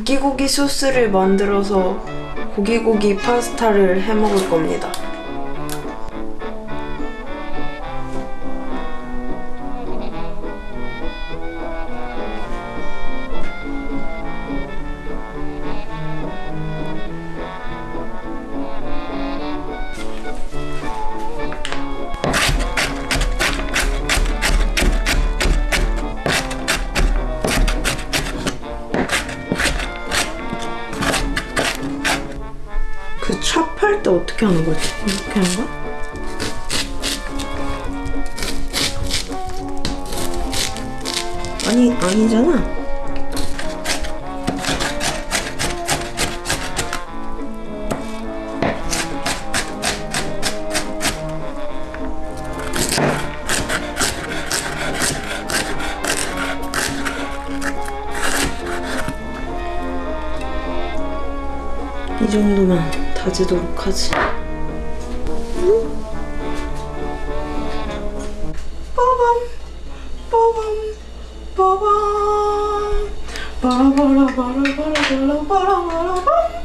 고기고기 소스를 만들어서 고기고기 파스타를 해 먹을 겁니다. 할 때 어떻게 하는 거지? 이렇게 하는 거야? 아니 아니잖아. 이 정도만 다지도록 하지. 빠밤, 빠밤, 빠밤. 바라바라바라바라바라바라바람.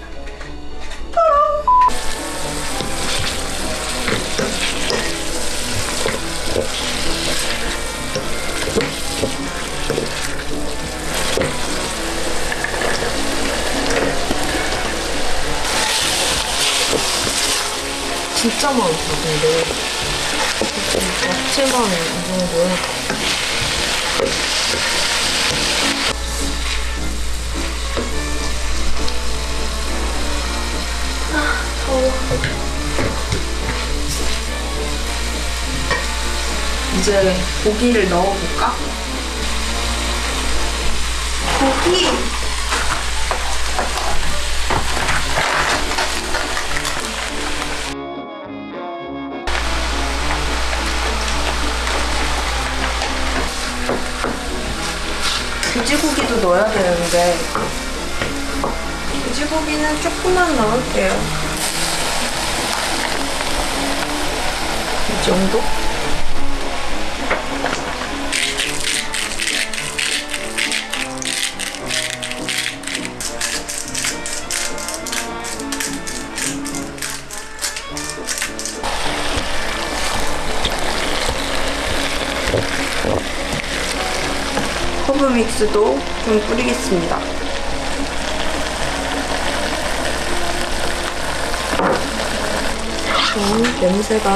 진짜 많다 근데 야채만 이 정도야 아 더워 이제 고기를 넣어볼까? 고기! 돼지고기도 넣어야 되는데 돼지고기는 조금만 넣을게요 이 정도? 허브 믹스도 좀 뿌리겠습니다. 음, 냄새가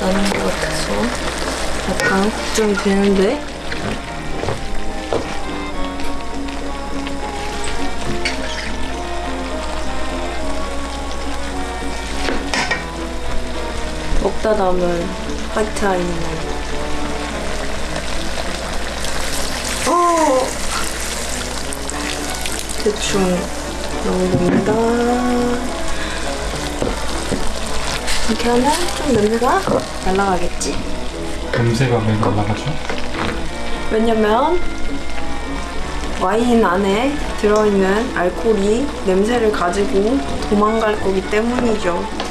나는 것 같아서 약간 걱정이 되는데 먹다 남은 화이트 아이는 어 대충 넣어봅니다. 이렇게 하면 좀 냄새가 날라가겠지? 냄새가 왜 날라가죠? 왜냐면 와인 안에 들어있는 알코올이 냄새를 가지고 도망갈 거기 때문이죠.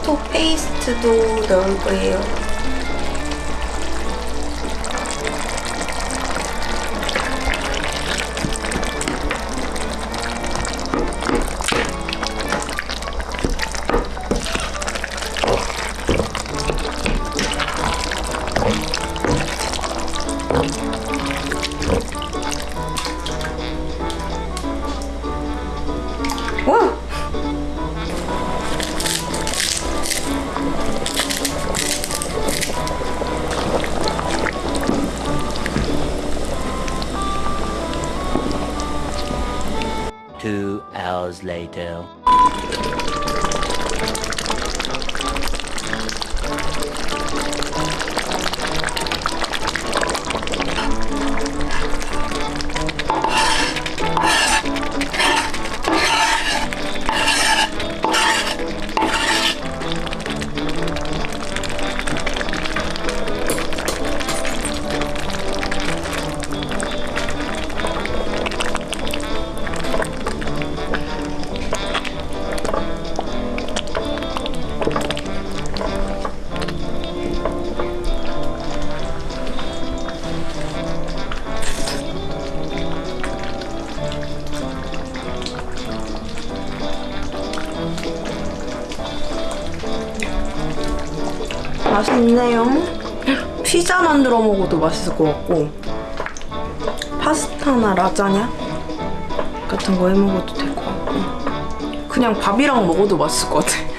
토마토 페이스트도 넣을 거예요. 와! Two hours later. 맛있네요. 피자 만들어 먹어도 맛있을 것 같고 파스타나 라자냐 같은 거 해 먹어도 될 것 같고 그냥 밥이랑 먹어도 맛있을 것 같아.